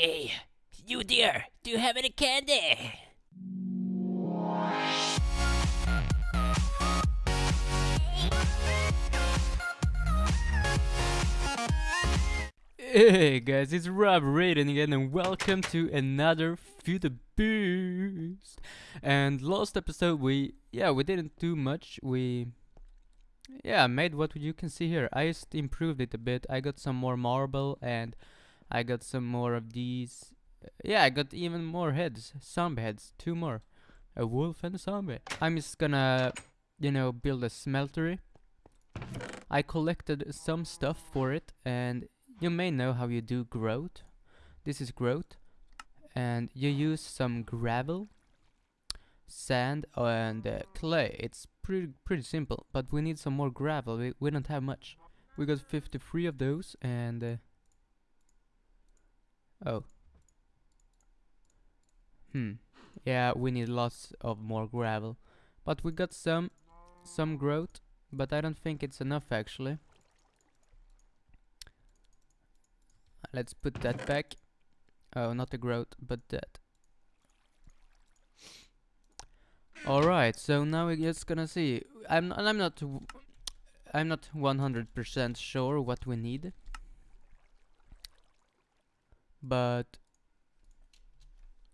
Hey, you dear, do you have any candy? Hey guys, it's Rob Raiden again and welcome to another Future Boost. And last episode we, yeah, we didn't do much. We, yeah, made what you can see here. I just improved it a bit. I got some more marble and I got some more of these. Yeah, I got even more heads, zombie heads, two more. A wolf and a zombie. I'm just gonna, you know, build a smeltery. I collected some stuff for it and you may know how you do grout. This is grout. And you use some gravel, sand and uh, clay. It's pretty pretty simple, but we need some more gravel. We, we don't have much. We got 53 of those and... Uh, oh. Hmm. Yeah, we need lots of more gravel. But we got some some grout, but I don't think it's enough actually. Let's put that back. Oh, not the grout, but that. Alright, so now we're just gonna see. I'm I'm not I'm not 100% sure what we need. But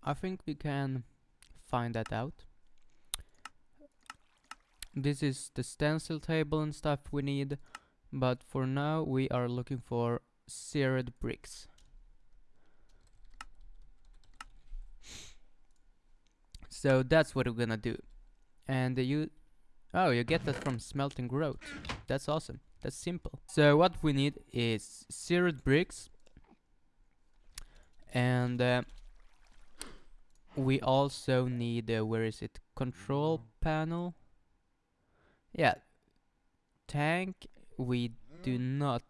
I think we can find that out. This is the stencil table and stuff we need, but for now we are looking for seared bricks. So that's what we're gonna do. And you, oh, you get that from smelting grout. That's awesome. That's simple. So what we need is seared bricks, and uh, we also need uh, where is it? Control panel. Yeah, tank. We do not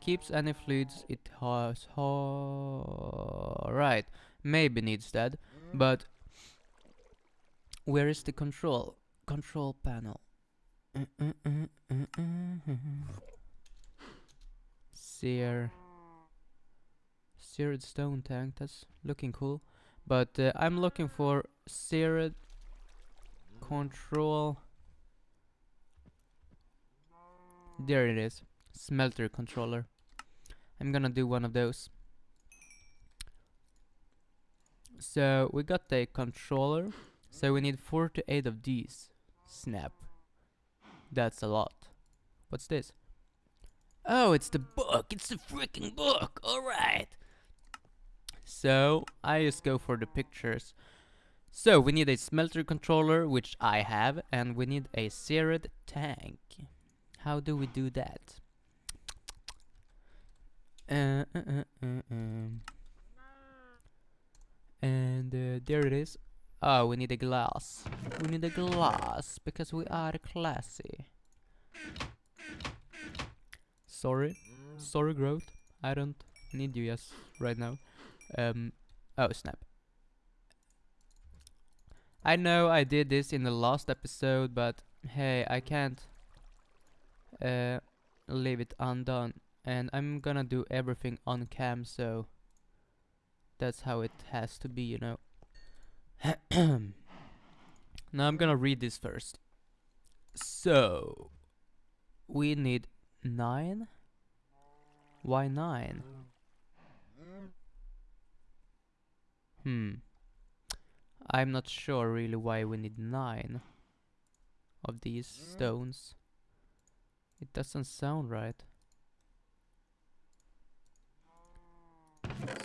keeps any fluids it has right maybe needs that but where is the control control panel sear seared stone tank that's looking cool but uh, I'm looking for seared control there it is smelter controller. I'm gonna do one of those. So we got the controller. So we need 48 of these. Snap. That's a lot. What's this? Oh, it's the book. It's the freaking book. Alright. So I just go for the pictures. So we need a smelter controller, which I have, and we need a seared tank. How do we do that? Uh, uh, uh, uh um. And uh, there it is. Oh, we need a glass. We need a glass because we are classy. Sorry. Sorry, grout. I don't need you yes right now. Um. Oh, snap. I know I did this in the last episode, but hey, I can't uh, leave it undone and I'm gonna do everything on cam so that's how it has to be you know now I'm gonna read this first so we need nine why nine hmm I'm not sure really why we need nine of these stones it doesn't sound right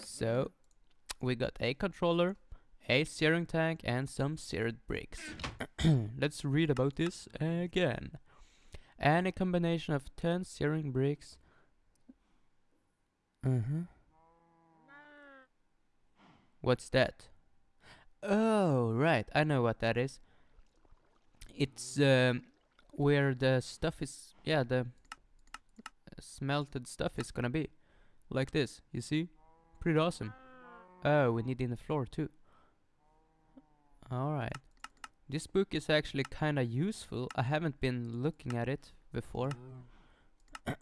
So, we got a controller, a searing tank and some seared bricks. Let's read about this again. And a combination of 10 searing bricks. Uh -huh. What's that? Oh, right, I know what that is. It's um, where the stuff is, yeah, the smelted stuff is gonna be. Like this, you see? Pretty awesome. Oh, we need in the floor too. Alright. This book is actually kinda useful. I haven't been looking at it before.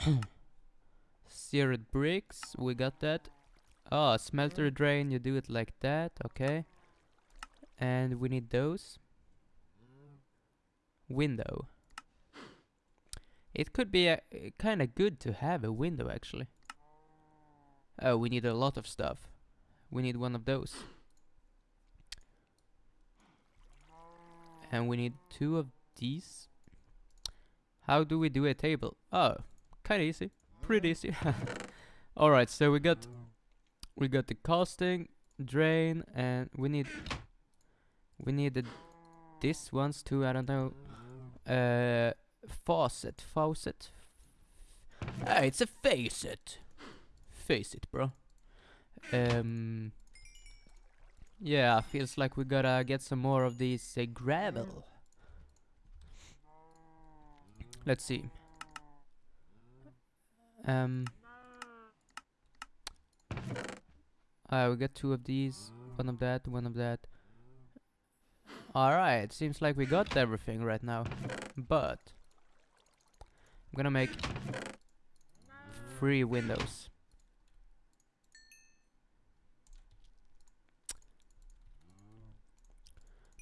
Seared bricks, we got that. Oh, smelter drain, you do it like that, okay. And we need those. Window. It could be uh, kind of good to have a window actually. Oh, we need a lot of stuff. We need one of those. And we need two of these. How do we do a table? Oh, kind of easy. Pretty easy. Alright, so we got we got the casting, drain, and we need we needed this ones too, I don't know. Uh faucet, faucet. Ah, it's a facet. Face it, bro. Um Yeah, feels like we gotta get some more of these uh, gravel. Let's see. Um Uh, we got two of these, one of that, one of that. Alright, seems like we got everything right now. But I'm gonna make three windows.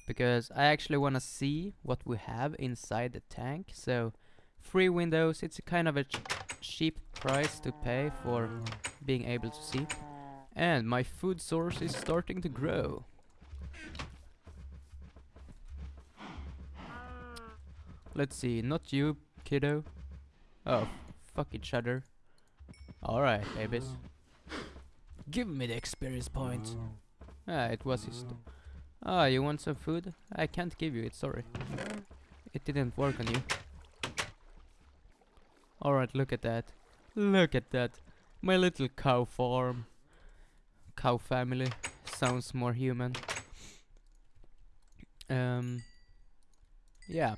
Because I actually wanna see what we have inside the tank, so three windows, it's a kind of a ch cheap price to pay for being able to see. And my food source is starting to grow. Let's see, not you, kiddo. Oh, fuck each other. Alright, babies. Give me the experience point. Ah, it was his. Ah, you want some food? I can't give you it, sorry. It didn't work on you. Alright, look at that. Look at that. My little cow farm. Cow family. Sounds more human. Um. Yeah.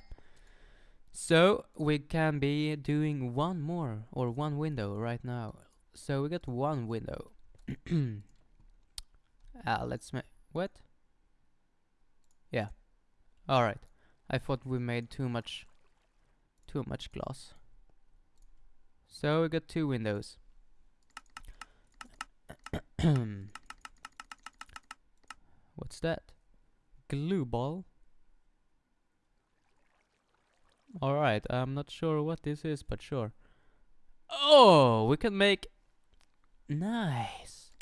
So, we can be doing one more, or one window right now. So, we got one window. ah, let's make. What? Yeah. Alright. I thought we made too much. Too much glass. So, we got two windows. What's that? Glue ball? Alright, I'm not sure what this is, but sure. Oh, we can make... Nice.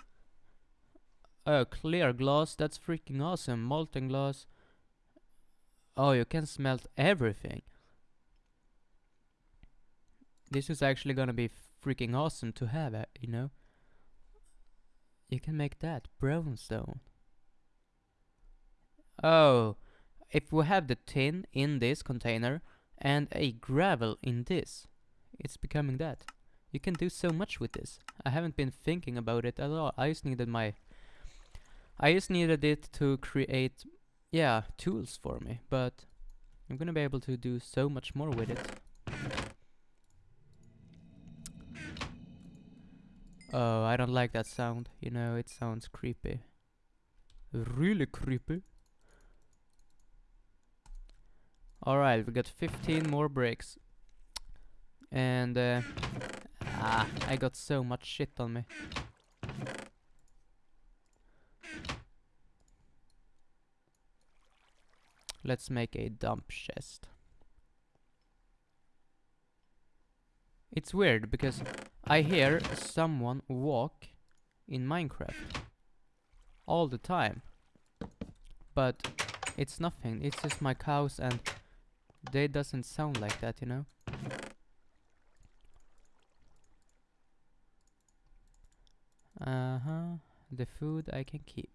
Oh, clear glass, that's freaking awesome. Molten glass. Oh, you can smelt everything. This is actually gonna be freaking awesome to have, uh, you know? You can make that, brownstone. Oh, if we have the tin in this container, and a gravel in this. It's becoming that. You can do so much with this. I haven't been thinking about it at all. I just needed my... I just needed it to create, yeah, tools for me, but I'm gonna be able to do so much more with it. Oh, I don't like that sound. You know, it sounds creepy. Really creepy. Alright, we got 15 more bricks. And, uh, ah, I got so much shit on me. Let's make a dump chest. It's weird because I hear someone walk in Minecraft all the time. But it's nothing, it's just my cows and they doesn't sound like that, you know? Uh-huh. The food I can keep.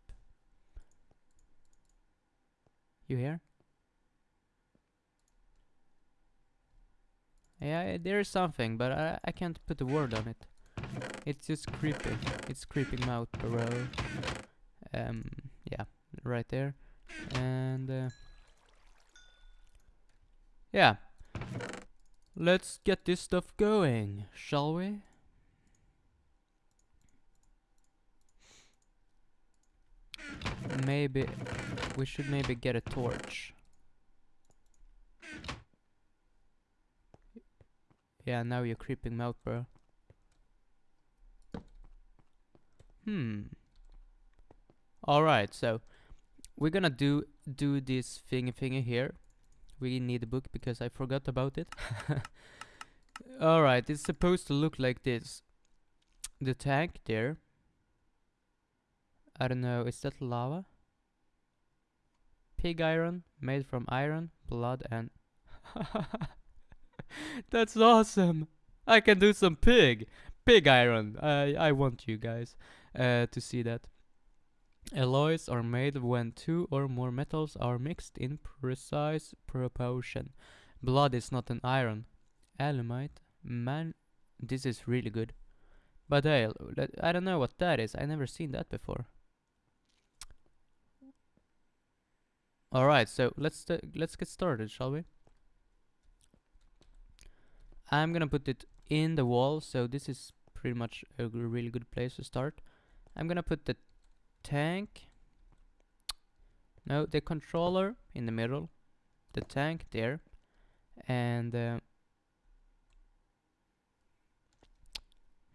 You hear? Yeah, there is something, but I, I can't put a word on it. It's just creepy. It's creeping out, bro. Um, yeah, right there. And, uh, yeah. Let's get this stuff going, shall we? Maybe we should maybe get a torch. Yeah, now you're creeping me out, bro. Hmm. Alright, so we're gonna do do this thingy thingy here. We need a book because I forgot about it. Alright, it's supposed to look like this. The tank there. I don't know, is that lava? Pig iron, made from iron, blood and... That's awesome! I can do some pig! Pig iron! I, I want you guys uh, to see that. Alloys are made when two or more metals are mixed in precise proportion. Blood is not an iron. Alumite, man, this is really good. But hey, I don't know what that is. I never seen that before. All right, so let's let's get started, shall we? I'm gonna put it in the wall, so this is pretty much a really good place to start. I'm gonna put the tank. No, the controller in the middle, the tank there, and uh,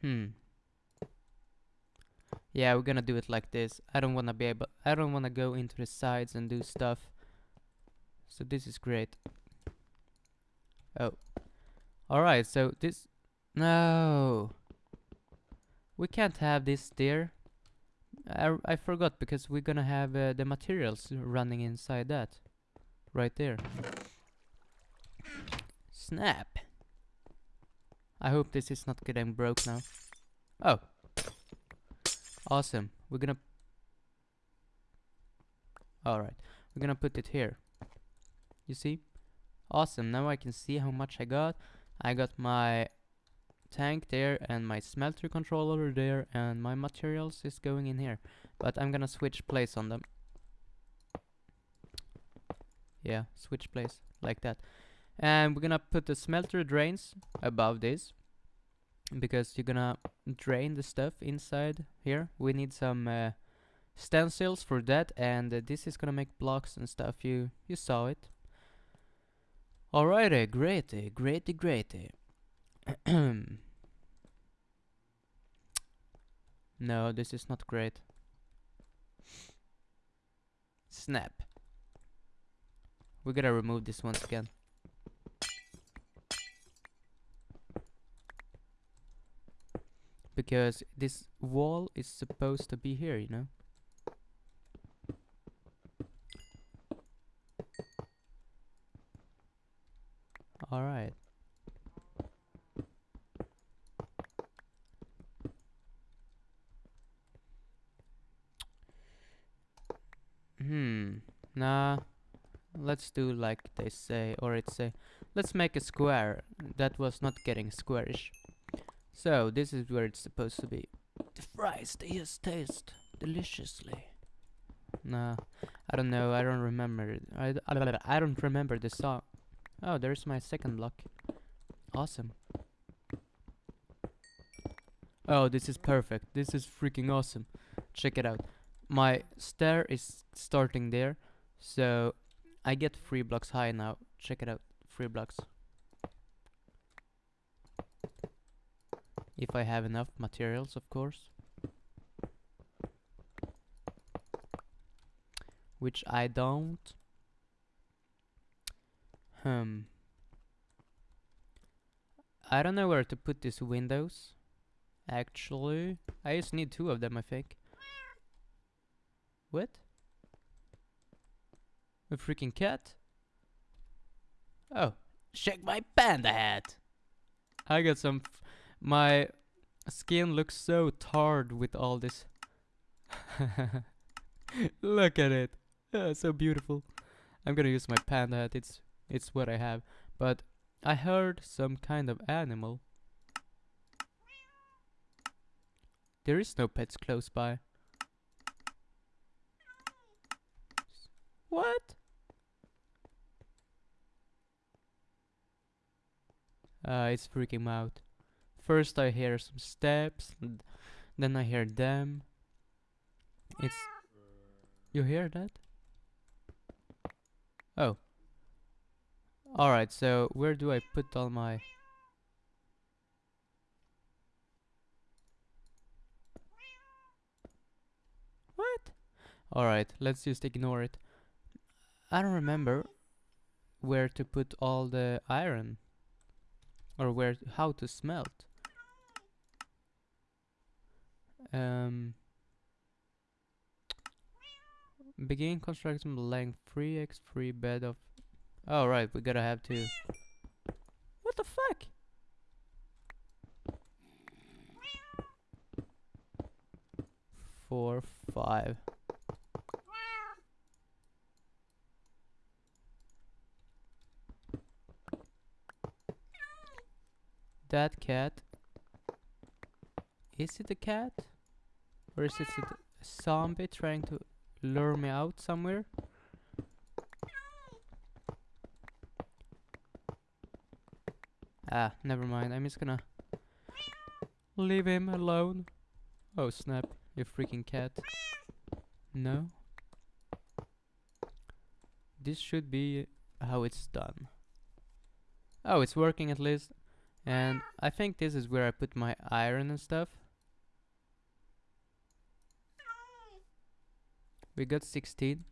hmm. Yeah, we're gonna do it like this. I don't wanna be able. I don't wanna go into the sides and do stuff. So this is great. Oh, all right. So this, no, we can't have this there. I, I forgot because we're gonna have uh, the materials running inside that. Right there. Snap. I hope this is not getting broke now. Oh. Awesome. We're gonna... Alright. We're gonna put it here. You see? Awesome. Now I can see how much I got. I got my tank there and my smelter controller there and my materials is going in here but I'm gonna switch place on them. Yeah switch place like that. And we're gonna put the smelter drains above this because you're gonna drain the stuff inside here. We need some uh, stencils for that and uh, this is gonna make blocks and stuff. You you saw it alrighty greaty, greaty, greaty. no, this is not great. Snap. We gotta remove this once again. Because this wall is supposed to be here, you know? Alright. Hmm. Nah. Let's do like they say, or it say, let's make a square that was not getting squarish. So, this is where it's supposed to be. The fries, they just taste deliciously. Nah, I don't know, I don't remember. I, I, I don't remember the song. Oh, there's my second block. Awesome. Oh, this is perfect. This is freaking awesome. Check it out my stair is starting there so I get three blocks. High now check it out. Three blocks. If I have enough materials of course. Which I don't. Hmm. I don't know where to put these windows actually. I just need two of them I think. What? A freaking cat? Oh, check my panda hat. I got some. my skin looks so tarred with all this. Look at it. Oh, so beautiful. I'm gonna use my panda hat. It's it's what I have. But I heard some kind of animal. There is no pets close by. What? Uh, it's freaking out. First I hear some steps, then I hear them. It's... You hear that? Oh. Alright, so where do I put all my... What? Alright, let's just ignore it. I don't remember where to put all the iron. Or where, how to smelt. Um, begin construction length 3x 3 bed of. Oh right, we gotta have to. What the fuck? Four, five. That cat. Is it a cat? Or is it a zombie trying to lure me out somewhere? Ah, never mind. I'm just gonna leave him alone. Oh snap, you freaking cat. No. This should be how it's done. Oh, it's working at least. And I think this is where I put my iron and stuff. We got 16.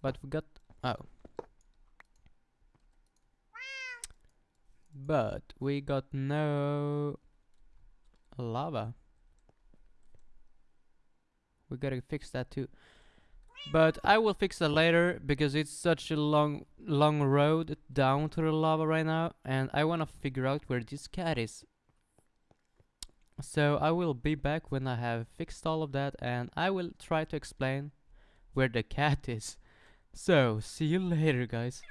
But we got... Oh. But we got no lava. We gotta fix that too. But I will fix that later because it's such a long long road down to the lava right now and I wanna figure out where this cat is. So I will be back when I have fixed all of that and I will try to explain where the cat is. So see you later guys.